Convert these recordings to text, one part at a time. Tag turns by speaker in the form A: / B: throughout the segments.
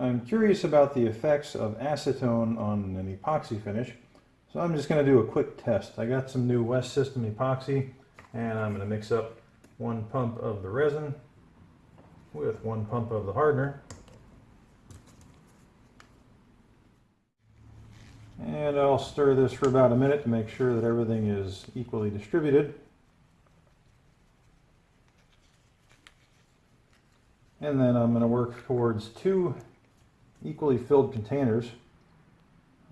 A: I'm curious about the effects of acetone on an epoxy finish, so I'm just going to do a quick test. I got some new West System epoxy, and I'm going to mix up one pump of the resin with one pump of the hardener. And I'll stir this for about a minute to make sure that everything is equally distributed. And then I'm going to work towards two equally filled containers.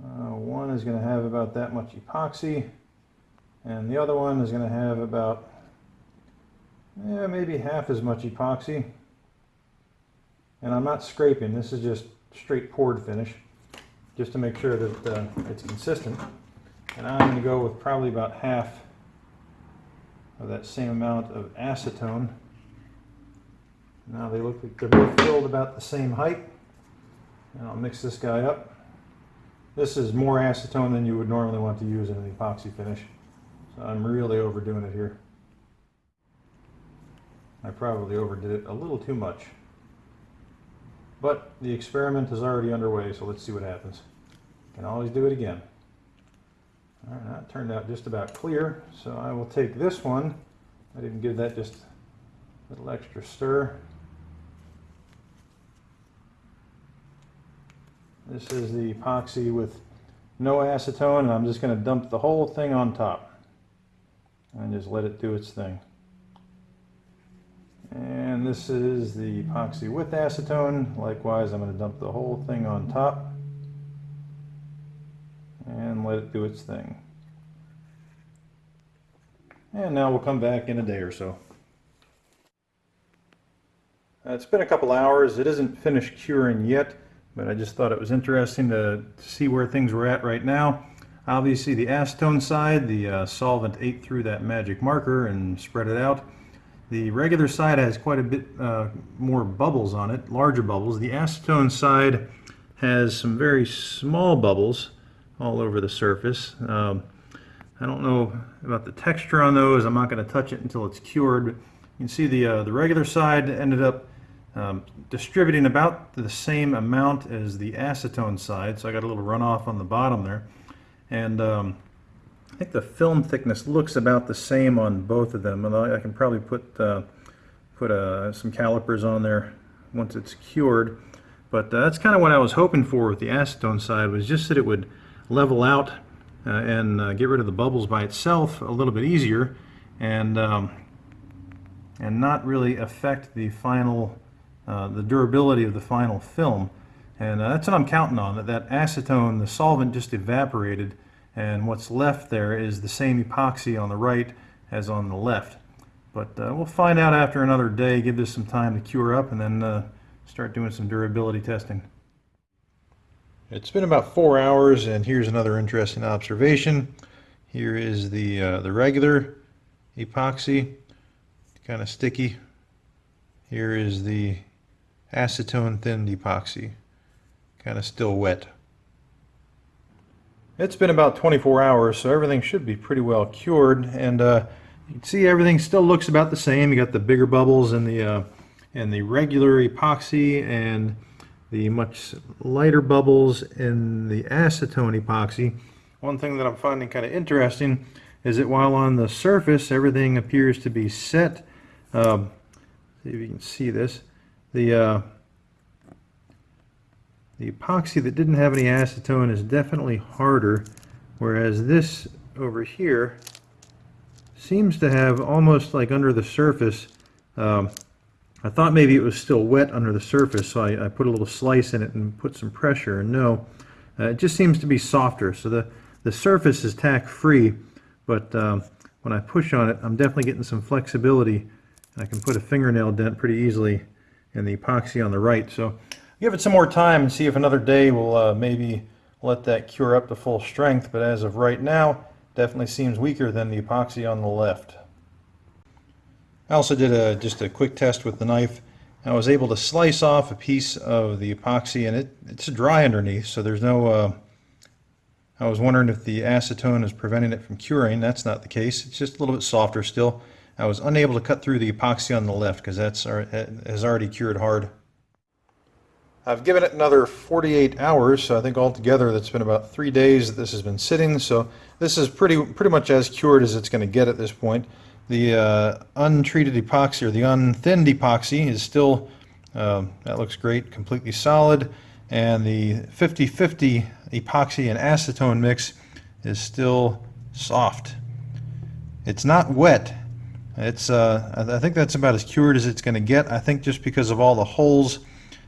A: Uh, one is going to have about that much epoxy, and the other one is going to have about yeah, maybe half as much epoxy. And I'm not scraping, this is just straight poured finish, just to make sure that uh, it's consistent. And I'm going to go with probably about half of that same amount of acetone. Now they look like they're both filled about the same height. And I'll mix this guy up. This is more acetone than you would normally want to use in an epoxy finish. So I'm really overdoing it here. I probably overdid it a little too much. But the experiment is already underway, so let's see what happens. Can always do it again. All right, that turned out just about clear, so I will take this one. I didn't give that just a little extra stir. This is the epoxy with no acetone, and I'm just going to dump the whole thing on top and just let it do its thing. And this is the epoxy with acetone. Likewise, I'm going to dump the whole thing on top and let it do its thing. And now we'll come back in a day or so. Uh, it's been a couple hours. It isn't finished curing yet but I just thought it was interesting to, to see where things were at right now. Obviously the acetone side, the uh, solvent ate through that magic marker and spread it out. The regular side has quite a bit uh, more bubbles on it, larger bubbles. The acetone side has some very small bubbles all over the surface. Um, I don't know about the texture on those. I'm not going to touch it until it's cured. You can see the, uh, the regular side ended up um, distributing about the same amount as the acetone side, so I got a little runoff on the bottom there. And um, I think the film thickness looks about the same on both of them, I can probably put, uh, put uh, some calipers on there once it's cured. But uh, that's kind of what I was hoping for with the acetone side, was just that it would level out uh, and uh, get rid of the bubbles by itself a little bit easier and, um, and not really affect the final uh, the durability of the final film. And uh, that's what I'm counting on, that that acetone, the solvent just evaporated, and what's left there is the same epoxy on the right as on the left. But uh, we'll find out after another day, give this some time to cure up, and then uh, start doing some durability testing. It's been about four hours, and here's another interesting observation. Here is the, uh, the regular epoxy, kind of sticky. Here is the acetone thinned epoxy. Kind of still wet. It's been about 24 hours, so everything should be pretty well cured. And uh, you can see everything still looks about the same. You got the bigger bubbles in the, uh, in the regular epoxy and the much lighter bubbles in the acetone epoxy. One thing that I'm finding kind of interesting is that while on the surface everything appears to be set, um, see if you can see this, the, uh, the epoxy that didn't have any acetone is definitely harder, whereas this over here seems to have almost like under the surface, um, I thought maybe it was still wet under the surface, so I, I, put a little slice in it and put some pressure, and no, uh, it just seems to be softer. So the, the surface is tack-free, but um, when I push on it, I'm definitely getting some flexibility. and I can put a fingernail dent pretty easily and the epoxy on the right. So give it some more time and see if another day will uh, maybe let that cure up to full strength. But as of right now, definitely seems weaker than the epoxy on the left. I also did a, just a quick test with the knife. I was able to slice off a piece of the epoxy and it, it's dry underneath, so there's no, uh, I was wondering if the acetone is preventing it from curing. That's not the case. It's just a little bit softer still. I was unable to cut through the epoxy on the left because that's has already cured hard. I've given it another 48 hours, so I think altogether that's been about three days that this has been sitting. So this is pretty pretty much as cured as it's going to get at this point. The uh, untreated epoxy or the unthinned epoxy is still, uh, that looks great, completely solid. And the 50-50 epoxy and acetone mix is still soft. It's not wet. It's, uh, I think that's about as cured as it's going to get. I think just because of all the holes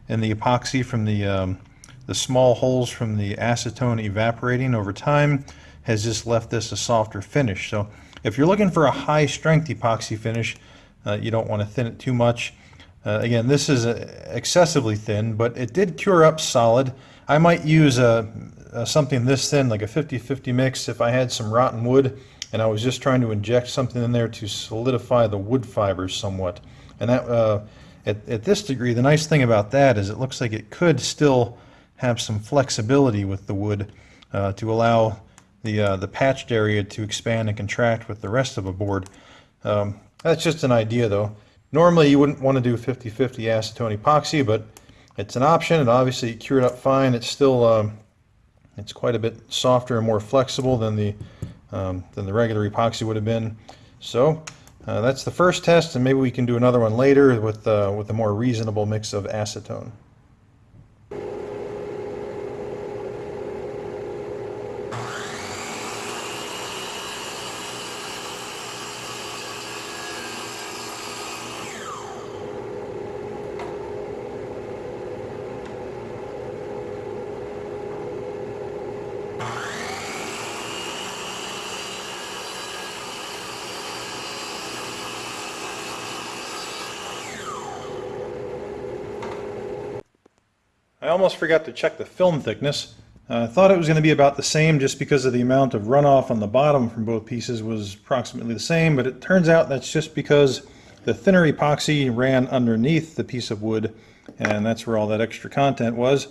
A: in the epoxy from the, um, the small holes from the acetone evaporating over time has just left this a softer finish. So if you're looking for a high strength epoxy finish, uh, you don't want to thin it too much. Uh, again, this is uh, excessively thin, but it did cure up solid. I might use a, a something this thin, like a 50-50 mix, if I had some rotten wood and I was just trying to inject something in there to solidify the wood fibers somewhat. And that, uh, at, at this degree, the nice thing about that is it looks like it could still have some flexibility with the wood uh, to allow the, uh, the patched area to expand and contract with the rest of a board. Um, that's just an idea though. Normally you wouldn't want to do 50-50 acetone epoxy, but it's an option and obviously cured up fine. It's still um, it's quite a bit softer and more flexible than the um, than the regular epoxy would have been. So uh, that's the first test and maybe we can do another one later with, uh, with a more reasonable mix of acetone. I almost forgot to check the film thickness. I uh, thought it was going to be about the same just because of the amount of runoff on the bottom from both pieces was approximately the same, but it turns out that's just because the thinner epoxy ran underneath the piece of wood, and that's where all that extra content was.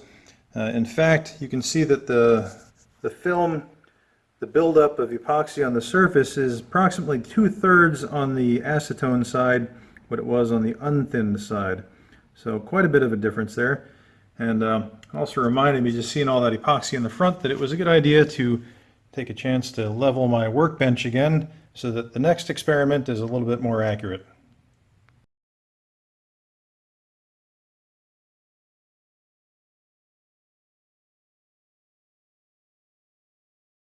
A: Uh, in fact, you can see that the, the film, the buildup of epoxy on the surface is approximately two-thirds on the acetone side what it was on the unthinned side. So quite a bit of a difference there. And uh, also reminded me, just seeing all that epoxy in the front, that it was a good idea to take a chance to level my workbench again so that the next experiment is a little bit more accurate.